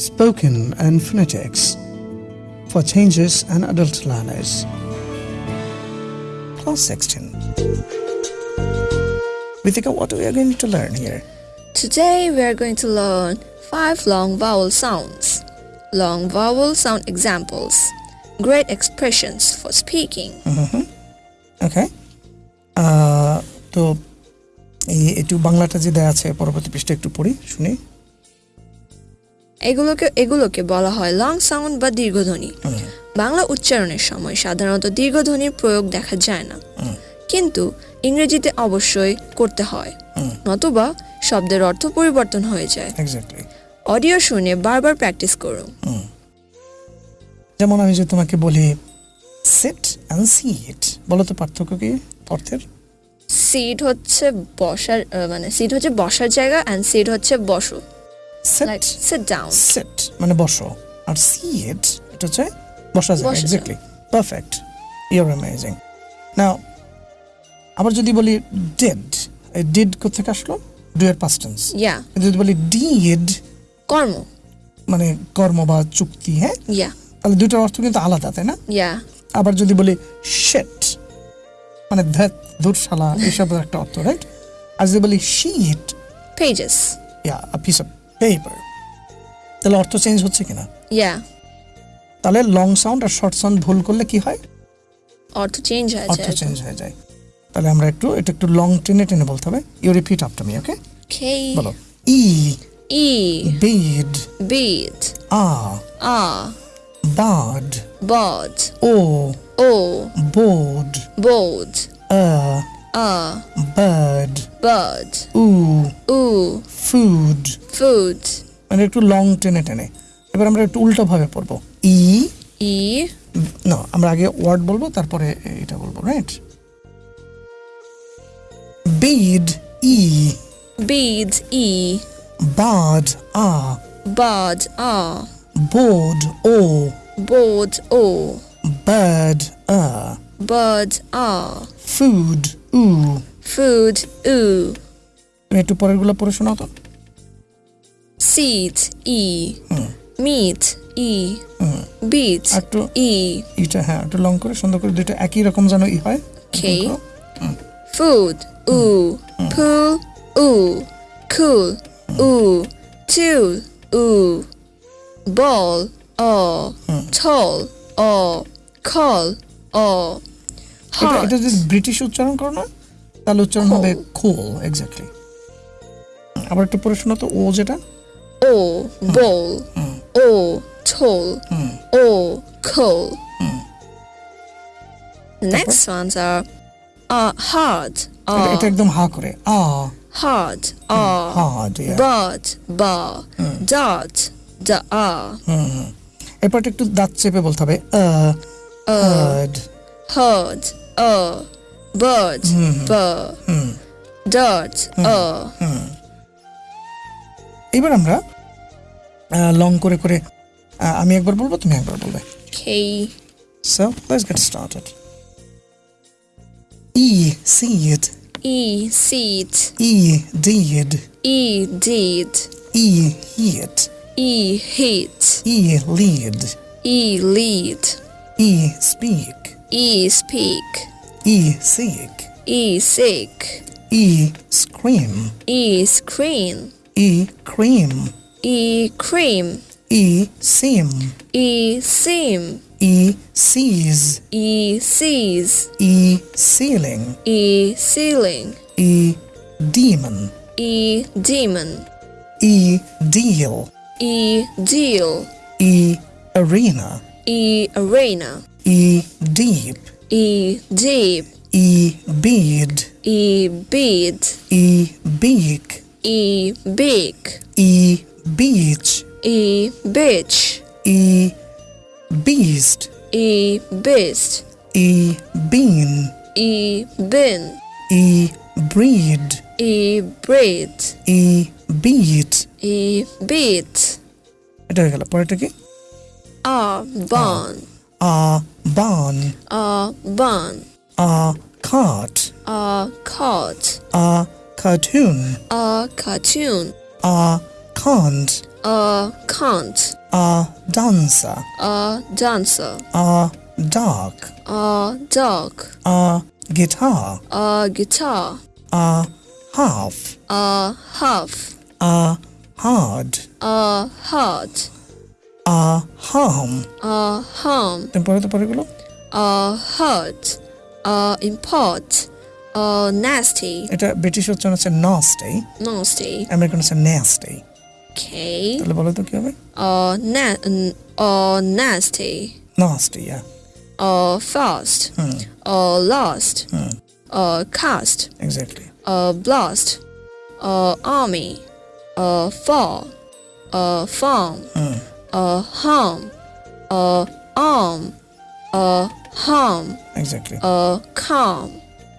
spoken and phonetics for changes and adult learners. Class 16. Vithika, what we are going to learn here? Today we are going to learn five long vowel sounds. Long vowel sound examples. Great expressions for speaking. Okay Uh, তো এই একটু বাংলাটা যে দেওয়া আছে পরবর্তী পৃষ্ঠে একটু পড়ি শুনি এগুলোকে এগুলোকে বলা হয় লং সাউন্ড বা দীর্ঘধ্বনি। বাংলা উচ্চারণের সময় সাধারণত দীর্ঘধ্বনির প্রয়োগ দেখা যায় না। কিন্তু ইংরেজিতে অবশ্যই করতে হয়। নতুবা শব্দের অর্থ পরিবর্তন হয়ে যায়। অডিও শুনে বারবার প্র্যাকটিস করুন। যেমন আমি যে তোমাকে বলি সিট অ্যান্ড সিট বলো তো পার্থক্য কি অর্থের? সিট হচ্ছে বসার মানে সিট হচ্ছে বসার জায়গা অ্যান্ড সিট হচ্ছে বসো। সেট সিট ডাউন সেট মানে বসো। আর সিট এটা হচ্ছে বসা যায় exactly perfect you're amazing now আবার যদি বলি ডেড এই ডিড কোথেকে আসলো? ডু এর পাস্ট টেন্স ইয়া যদি বলি ডিড কর্ম। মানে কর্ম বা চুক্তি হ্যাঁ? ইয়া তাহলে দুইটার অর্থ কিন্তু আলাদা তাই না? ইয়া আবার যদি বলি শেট মানে ধ্যাত দুরশালা এইসবের একটা অর্থ রাইট আর যদি বলি sheet pages yeah a piece of paper তাহলে অর্থ চেঞ্জ হচ্ছে কিনা? ইয়া তাহলে লং সাউন্ড আর শর্ট সাউন্ড ভুল করলে কি হয়? অর্থ চেঞ্জ হয়ে অর্থ চেঞ্জ হয়ে যায়। তাহলে আমরা একটু এটা একটু লং টেনে টেনে বলতে হবে। You repeat after me okay বলো। ই E. Bead bead. আ ah বাড bod ও o. বোর্ড bold আ Uh. Bird. Bird. Ooh. Ooh. Food. Food. মানে একটু লং টেনে টেনে এবার আমরা একটু উল্টো ভাবে পড়ব ই ই না আমরা আগে ওয়ার্ড বলব তারপরে এটা বলব রাইট বিড ই বিড ই বাড আ বাড আ বোড ও বোড ও বাড আ বাড আ ফুড উ। ফুড উ। একটু পরেরগুলো পড়ে শোনাও তো। সিট ই। মিট ই। বিট একটু ই। এটা হ্যাঁ একটু লং করে সুন্দর করে দুটো একই রকম যেন ই হয়। ওকে ফুড উ। পুল উ। কুল উ। চুল উ। বল অ টল অ খল অ এটা যদি ব্রিটিশ উচ্চারণ করো না তাহলে উচ্চারণ হবে খোল এক্স্যাক্টলি আবার একটু পড়ে শোনো তো ও যেটা? oh bowl oh tall oh coal next ones are uh hard এটা- uh এটা একদম হা করে আ। hard uh hard but ba dot da ah এরপর একটু দাঁত চেপে বলতে হবে আ heard heard a bird b dirt a এবার আমরা লং করে করে আমি একবার বলব তুমি একবার বলবে okay so let's get started e seed e seed e deed e deed e heat e heat e lead e lead e speak e speak E-seek. E-seek. E-scream. E scream. E-cream. E-cream. E-seam. E-seam. E-seize. E-seize. E-ceiling E-ceiling E-demon. E-demon. E-deal. E-deal. E-arena. E-arena. E-deep. deep E bead e bead E beak e big E beach e bitch E beast e beast E bean e bin E breed e breed E beat e beat এটা হয়ে গেল পরেরটা কি a bun a barn. A bun a cart. A cart. a cartoon. A cartoon. A can't. A can't, a dancer, a dancer, a dog, a dog, a guitar, a guitar, a half, a half, a hard, a heart, a harm a harm, তুমি পড়ে তো পরেগুলো a hurt, a import, a nasty, এটা British উচ্চারণ হচ্ছে nasty nasty, American হচ্ছে nasty okay, তাহলে বলো তো কি হবে a na- n- a nasty, nasty yeah a fast, hmm. a lost, Hmm. a cast, exactly a blast, a army, a fall, a farm, hmm. a harm, a arm, a harm, exactly a calm,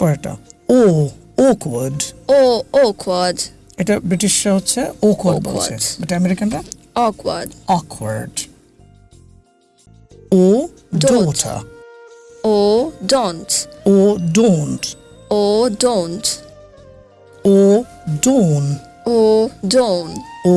পরেরটা ও awkward or awkward, এটা ব্রিটিশরা হচ্ছে awkward বলছে Awkward. But আমেরিকানরা awkward, awkward O Don't. daughter or don't, ও don't or don't, ও dawn or don't, O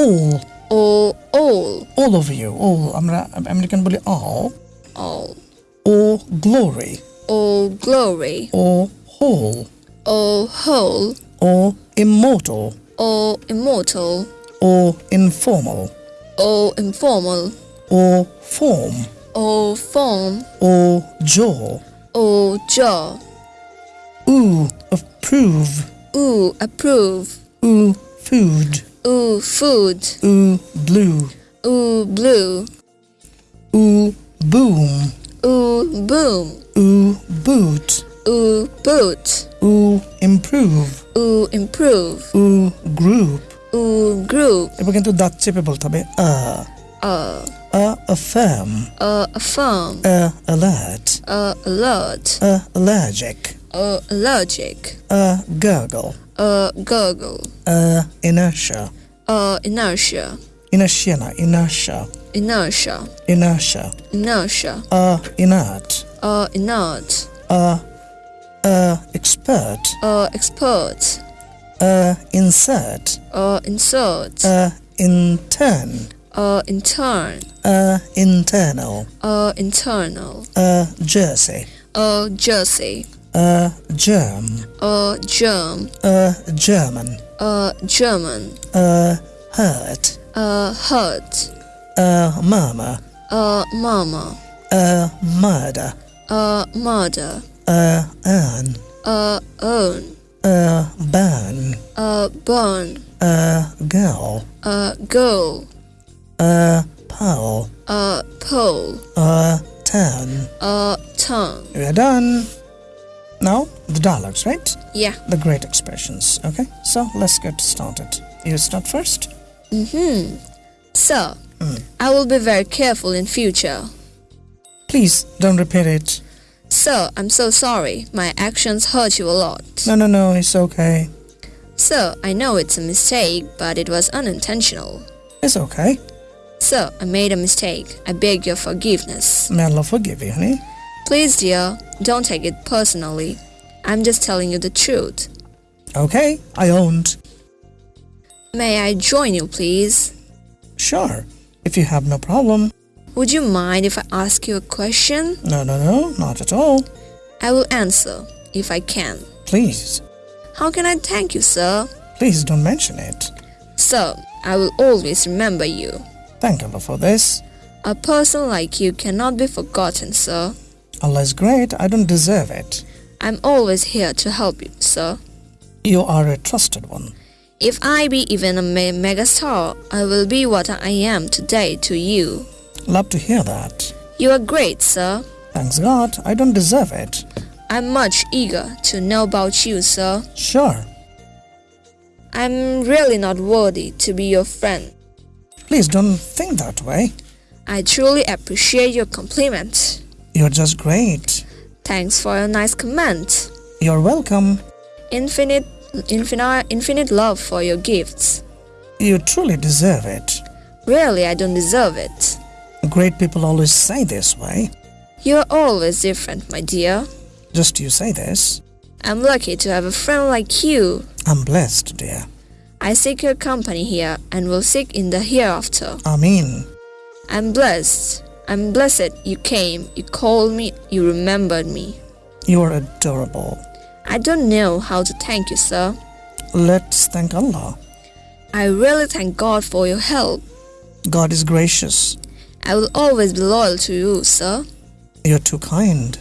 all or all, all of you all আমরা American বলি all all, ও glory or glory, O whole or whole, O immortal or immortal, O informal or informal, O form or form, O jaw or jaw, ooh approve ooh, approve, ooh food ooh, food, ooh blue ooh, blue, ooh boom ooh, boom, ooh boot ooh, boot, ooh improve ooh, improve, ooh group ooh, group, এবার কিন্তু দাঁত চেপে বলতে হবে আ uh, a affirm uh, affirm, a alert uh, alert, a allergic uh, allergic, a gurgle uh, gurgle, a inertia. Uh, inertia, inertia inertia. Inertia, inertia. Inertia, a inert. Uh, inert, a a expert. Uh, expert, a insert. Uh, insert, a intern. Uh, intern, a internal. Uh, internal, a jersey. Uh, jersey, a germ. A germ, a German. A German, a hurt. A hurt, a murmur. A mama, a murder. A murder, a earn. Uh, own, a burn. A burn, a girl. A girl, a pole. A pole, a turn. A turn. we're done now the dialogues right Yeah. the great expressions okay so let's get started you start first Mm-hmm. Sir, I will be very careful in future. please don't repeat it Sir, I'm so sorry. My actions hurt you a lot. no no no it's okay Sir, I know it's a mistake, but it was unintentional. it's okay Sir, I made a mistake. I beg your forgiveness. may allah forgive you honey Please, dear, don't take it personally. I'm just telling you the truth. okay i owned May I join you, please? sure if you have no problem Would you mind if I ask you a question? no no no not at all I will answer, if I can. please How can I thank you, sir? please don't mention it Sir, I will always remember you. thank you for this A person like you cannot be forgotten, sir. Allah is great i don't deserve it I'm always here to help you, sir. you are a trusted one If I be even a me- megastar, I will be what I am today to you. love to hear that You are great, sir. thanks god i don't deserve it I'm much eager to know about you, sir. sure I'm really not worthy to be your friend. please don't think that way I truly appreciate your compliment. You're just great Thanks for your nice comment. you're welcome Infinite, infinite, infinite love for your gifts. you truly deserve it Really, I don't deserve it. great people always say this way You're always different, my dear. just you say this I'm lucky to have a friend like you. i'm blessed dear I seek your company here and will seek in the hereafter. Amen. I'm blessed. I'm blessed you came, you called me, you remembered me. You are adorable. I don't know how to thank you, sir. Let's thank Allah. I really thank God for your help. God is gracious. I will always be loyal to you, sir. You're too kind.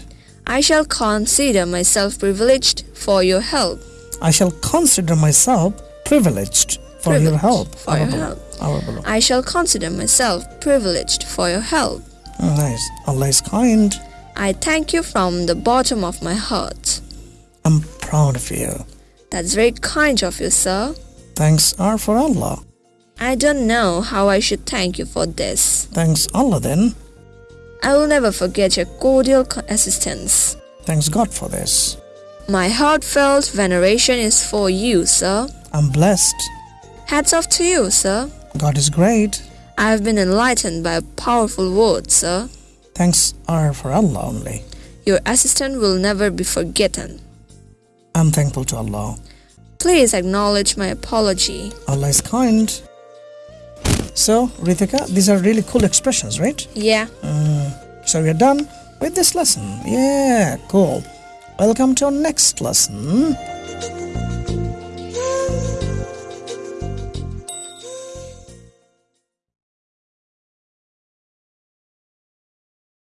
I shall consider myself privileged for your help. I shall consider myself privileged for your help. for your help. bolo, Allah bolo. I shall consider myself privileged for your help. Nice. Allah is kind. I thank you from the bottom of my heart. I'm proud of you. That's very kind of you, sir. Thanks are for Allah. I don't know how I should thank you for this. Thanks Allah then. I will never forget your cordial assistance. Thanks God for this. My heartfelt veneration is for you, sir. I'm blessed. Hats off to you, sir. God is great. I have been enlightened by a powerful word, sir. Thanks are for Allah only. Your assistant will never be forgotten. I'm thankful to Allah. Please acknowledge my apology. Allah is kind. So, Ritika, these are really cool expressions, right? Yeah. Mm, so we are done with this lesson. Yeah, cool. Welcome to our next lesson.